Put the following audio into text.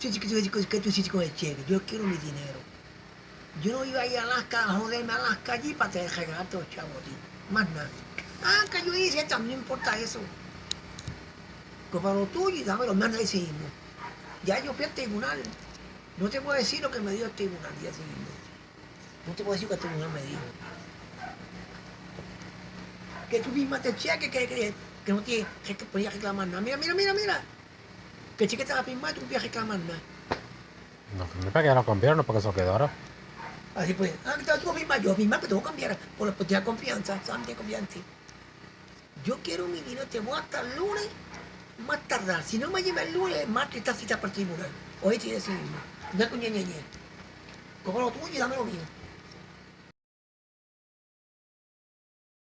Yo quiero mi dinero. Yo no iba a ir a Alaska a joderme a Alaska allí para te regalarte los chavos a ti. Más nada. Ah, que yo hice, también importa eso. Pues para lo tuyo y dámelo, manda ese mismo. Ya yo fui al tribunal. No te puedo decir lo que me dio el tribunal día siguiente. No te puedo decir lo que el tribunal me dijo. Que tú misma te cheques que, que, que no tienes que te podías reclamar nada. Mira, mira, mira, mira. Que el cheque te va a firmar y tú no firmé para que ya lo cambiaron, no porque se lo quedara. Así pues, ah, tú firmas, yo firmar, pero tengo que cambiar por, por tener confianza, ¿sabes? Tener confianza. Yo quiero mi dinero, te voy hasta el lunes, más tardar. Si no me lleva el lunes, martes está cita para el tribunal. Oye, sí, decir, no es con ñe, ñe, ñe. Cojo lo tuyo y dame lo mío.